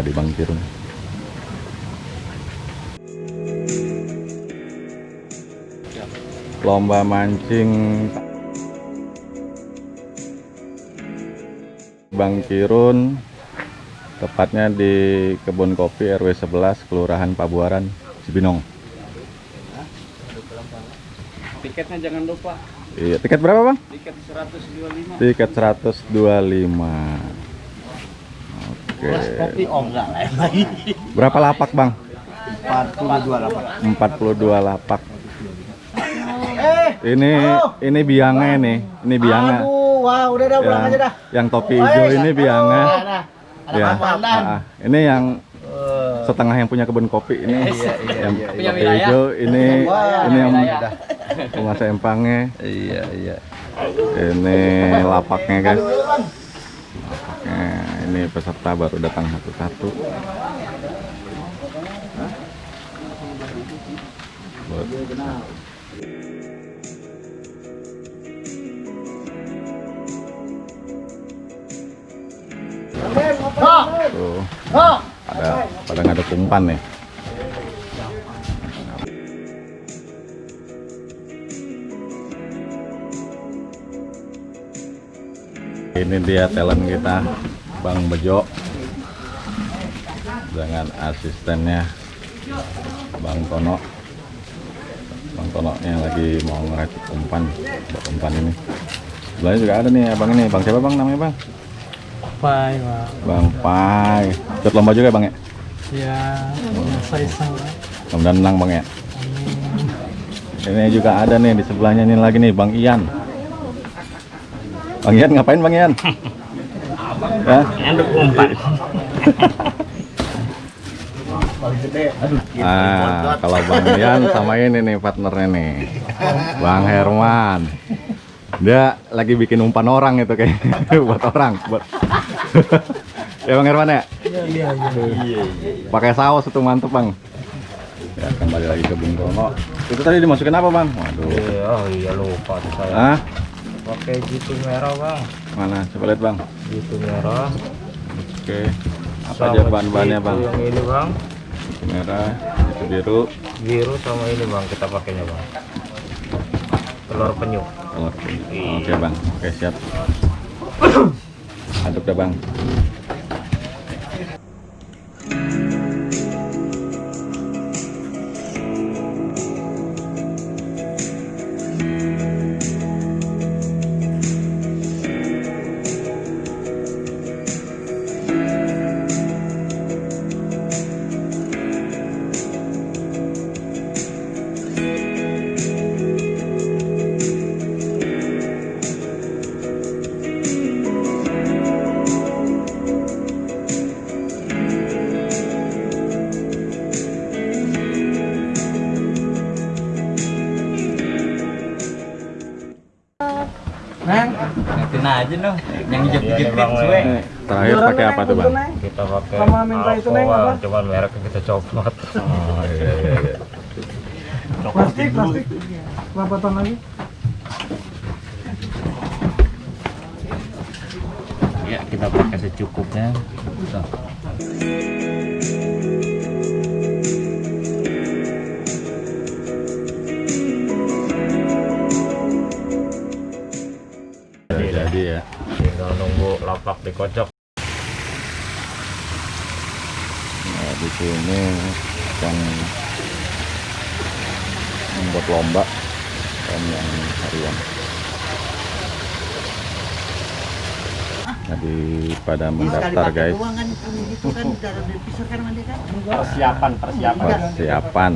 di Bang Kirun lomba mancing Bang Kirun tepatnya di kebun kopi RW 11 Kelurahan Pabuaran Cibinong Tiketnya jangan lupa. iya tiket berapa Bang? Tiket 125. tiket 125 oke. Kopi oh enggak lah. berapa lapak Bang? 42 lapak. 42 lapak. Ini ini biangnya nih ini. Biangnya. Aduh, wah udah dah pulang yang, aja dah. yang topi hijau ini biangnya. Nah, ada ya. pandan. ah, ini yang setengah yang punya kebun kopi ini. Yang topi hijau ini. Ini yang penguasa empangnya. Iya, iya. ini lapaknya guys ini peserta baru datang satu-satu. Ada pada nggak ada umpan nih. Ini dia talent kita Bang Bejo dengan asistennya Bang Tono. Bang Tono yang lagi mau ngerakit umpan buat umpan ini. Sebelahnya juga ada nih abang ini. Bang siapa Bang namanya Bang? Pai, Pak. Bang Pai. Ikut lomba juga Bang ya? Ya, saya sama. menang Bang ya? Ini juga ada nih di sebelahnya ini lagi nih Bang Ian. Bang Ian ngapain Bang Ian ya Enduk umpan. Ah, kalau Bang Ian sama ini nih partnernya nih. Bang Herman. Dia lagi bikin umpan orang itu kayak buat orang, buat Ya Bang Herman ya? Iya, iya. Pakai saus itu mantep, Bang. Ya, kembali lagi ke Bung Tono. Itu tadi dimasukin apa, Bang? Waduh. Oh iya lupa saya. Ah, Pakai gitu merah bang. mana? Coba lihat, Bang. Gitu merah. Oke. Apa aja bahan-bahannya, Bang? Yang ini bang. Itu merah, itu biru, Biru sama ini bang kita pakainya bang. Telur penyu. telur. Oke, Bang. Oke, siap. Aduk dah, Bang. Ngatin aja dong. Yang hijau hijau Bang, gue. Ini terakhir pakai apa tuh, Bang? Kita pakai Sama minta itu, Neng, apa? Cuman mereknya kita copot. Oh, iya, iya, iya. plastik, plastik. Berapa ton lagi? Ya kita pakai secukupnya. Lapak dikocok. Nah, di sini akan membuat lomba dan yang harian. Jadi pada mendaftar guys Persiapan, persiapan. persiapan.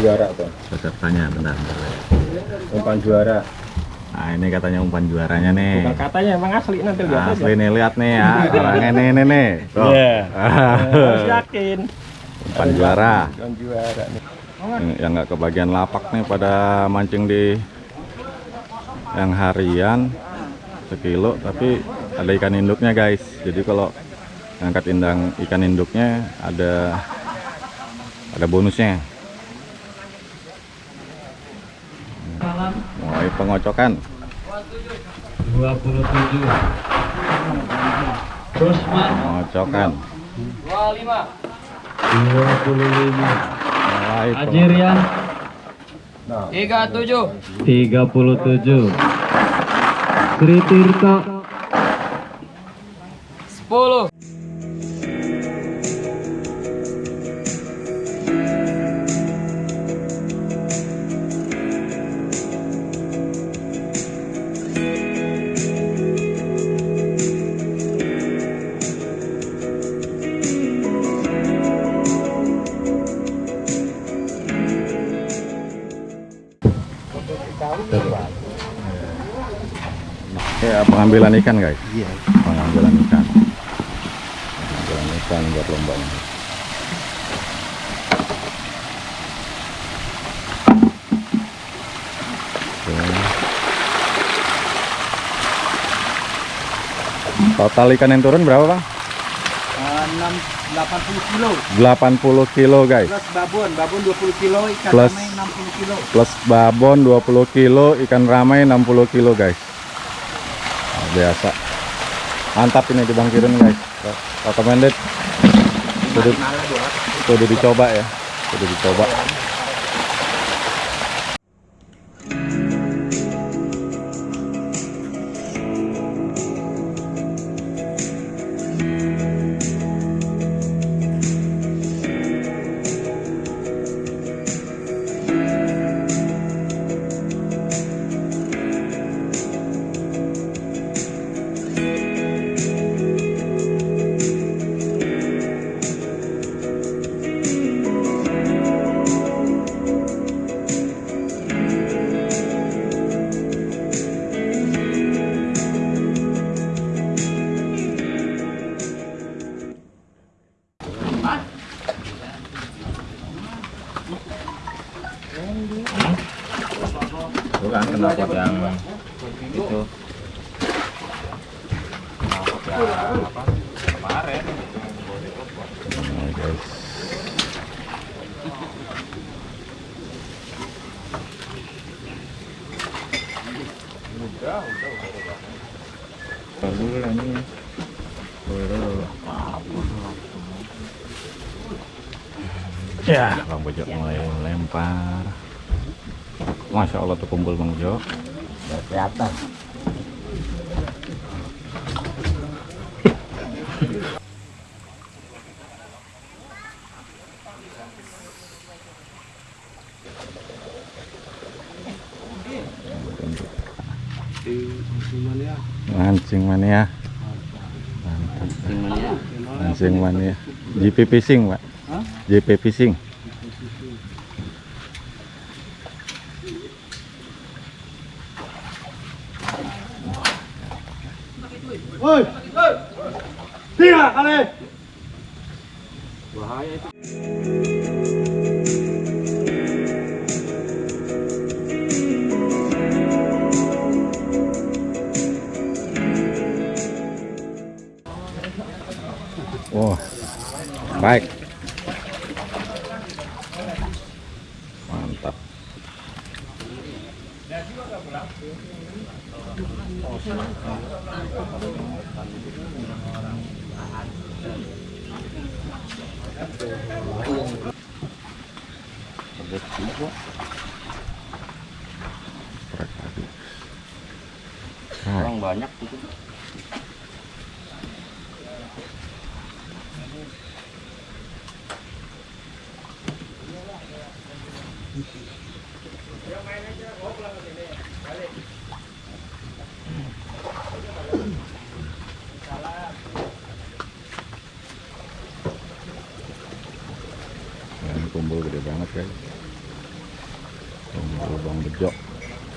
Juara tuh. Pesertanya benar. Umpan juara. Nah ini katanya umpan juaranya nih. Bukan katanya emang asli nanti lihat aja. Asli nih lihat nih ya, orangnya nih nih nih. Tuh. Iya. Harus yakin. umpan juara. Bukan juara nih. Ini yang nggak kebagian lapak nih pada mancing di yang harian sekilo tapi ada ikan induknya guys jadi kalau ngangkat indang ikan induknya ada ada bonusnya mulai pengocokan. 27 Rosman pengocokan. 25 mulai peng- Ajirian 37. 37 Sri Tirto ya pengambilan ikan guys. Iya. Pengambilan ikan. Pengambilan ikan buat lombanya Oke. total ikan yang turun berapa bang? 6 80 kilo. 80 kilo guys. Plus babon, babon 20 kilo, ikan Plus- ramai 60 kilo. plus babon 20 kilo ikan ramai 60 kilo guys biasa. Mantap ini di Bang Kirin guys. Recommended. Kudu, kudu dicoba ya. Kudu dicoba Ya, Bang Bejo mulai lempar. Masya Allah tuh kumpul Bang Bejo. Kelihatan. Mancing mania. Mantap. Mancing mania. JP Fishing, Pak. JP Fishing. Wah. Baik. Ini kumpul gede banget guys. Kumpul bang bejok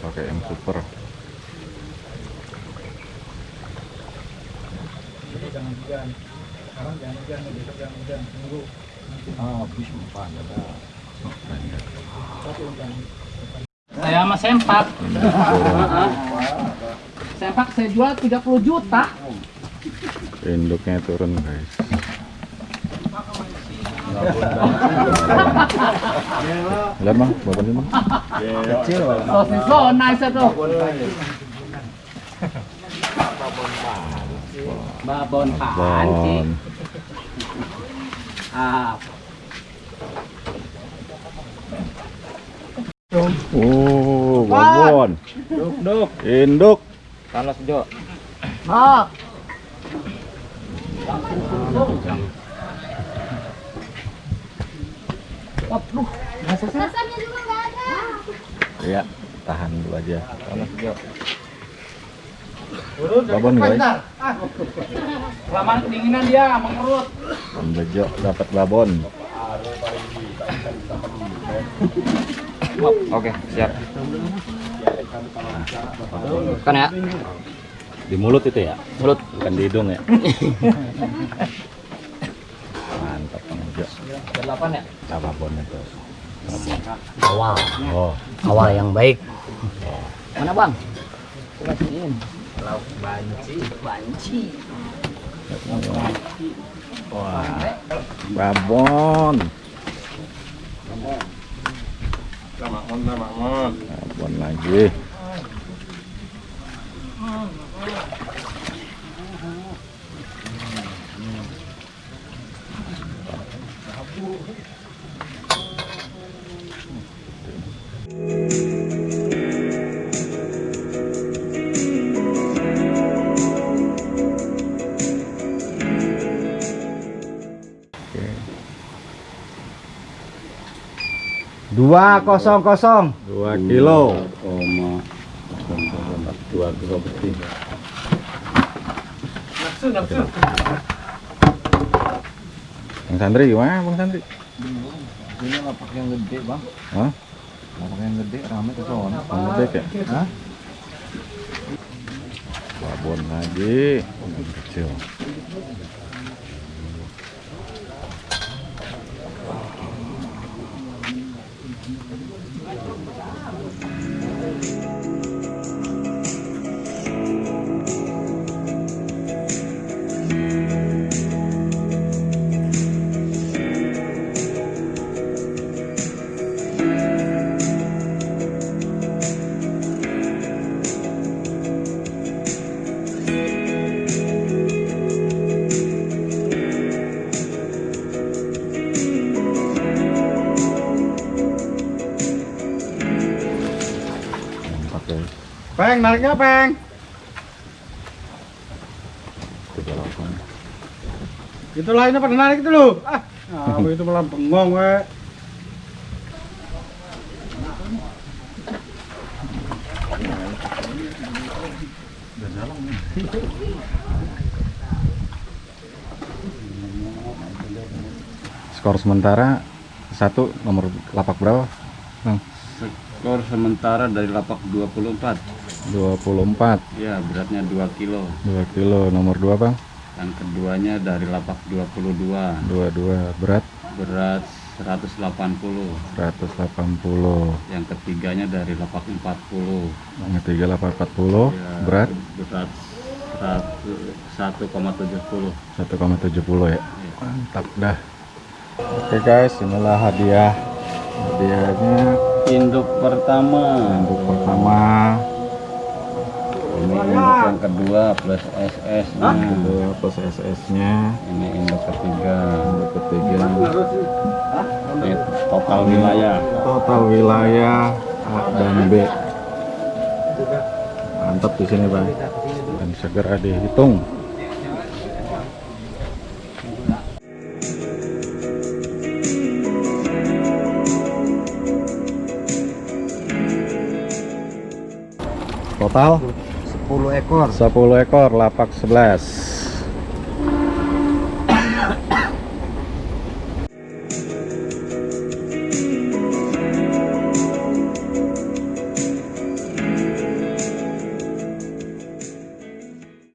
pakai yang super. Jangan hujan. Sekarang jangan hujan besok jangan hujan. Tunggu. Ah habis empat saya sama sempak. Sempak saya jual 30 juta. induknya turun guys lihat bang babon ini bang Kecil. Sosis lo nice itu. Babon pancing. Babon. Ah, oh babon Duk, duk. induk Panas Jo. ah. Waduh, Rasanya juga nggak ada. Iya, tahan dulu aja. Panas Jo. Babon guys. kelamaan kedinginan dia mengerut. Bejo dapat babon. Oke, siap. Kan ya? Di mulut itu ya? Mulut. Bukan di hidung ya? Mantap Bang Bejo. Delapan ya? Babon itu. Awal, Oh, awal yang baik. Mana bang? Kasihin. Lauk banci. Banci. wah. Babon. Babon Selamat Dua kosong kosong. Dua kilo. Koma. Dua kilo bersih. nafsu nafsu Bang Sandri gimana Bang Sandri? Ini lapak yang gede bang. Hah? Lapak yang gede rame ke sono. Bang Gede ya? Hah? Babon lagi. Babon kecil. Peng, nariknya peng. Itu lainnya pada narik itu loh. Ah, ah itu malah bengong we. Skor sementara satu nomor lapak berapa? Bang? Skor sementara dari lapak 24. 24 Ya, beratnya 2 kilo. 2 kilo nomor 2 Bang Yang keduanya dari lapak 22. 22 berat Berat 180. 180 Yang ketiganya dari lapak 40. yang ketiga lapak 40 Ya, berat berat 1 1,70. 1,70 ya mantap dah oke guys inilah hadiah hadiahnya Induk pertama. untuk pertama Ini induk yang kedua plus SS-nya. kedua plus SS nya Ini induk ketiga. untuk ketiga Ini total wilayah. total wilayah A dan B mantap di sini bang dan segera dihitung total 10 ekor. 10 ekor lapak 11 10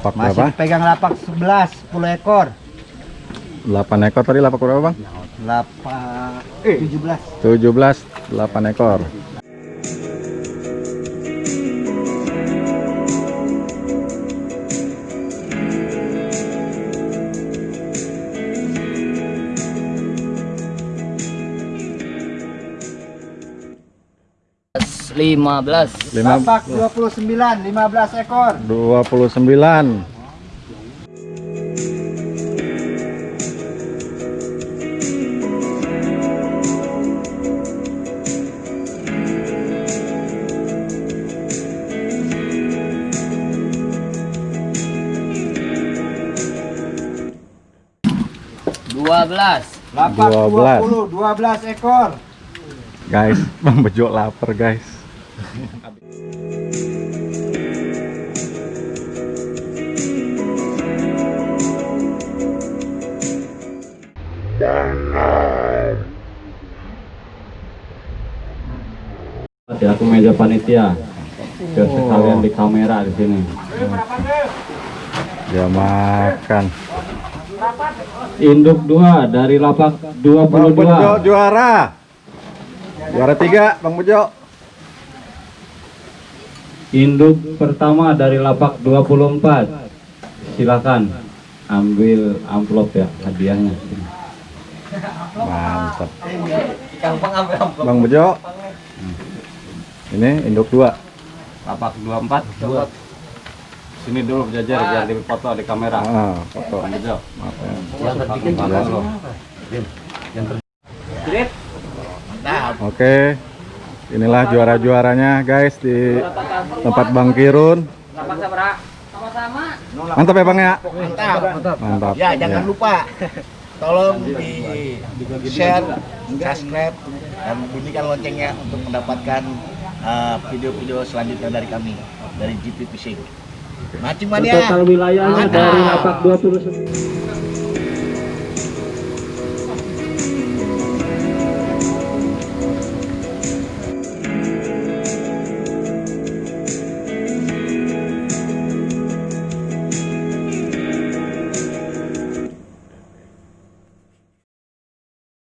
Lapak Masih berapa? dipegang lapak 11, 10 ekor. 8 ekor tadi lapak berapa bang? Lapak eh 17. 17 8 ekor lima belas Lima- Lapak 29, 15 ekor. 29 dua belas Lapak 12. 20, 12 ekor. guys bang bejo lapar guys Ya, aku meja panitia. Biar sekalian di kamera di sini. dia makan Induk 2 dari lapak bang bejo 22. juara juara tiga bang bejo Induk pertama dari lapak 24. Silakan ambil amplop ya hadiahnya. mantap bang bejo ini induk dua Lapak 24. Sini dulu jajar biar dipoto di kamera. ah, foto Bejo. Maaf ya. Oke, inilah juara-juaranya guys di tempat Bang Kirun. Mantap ya Bang ya? Mantap. Mantap. Ya, jangan lupa tolong di share, subscribe dan bunyikan loncengnya untuk mendapatkan uh, video-video selanjutnya dari kami dari GP Fishing. Mancing mania. Total wilayahnya Mantap. dari lapak 20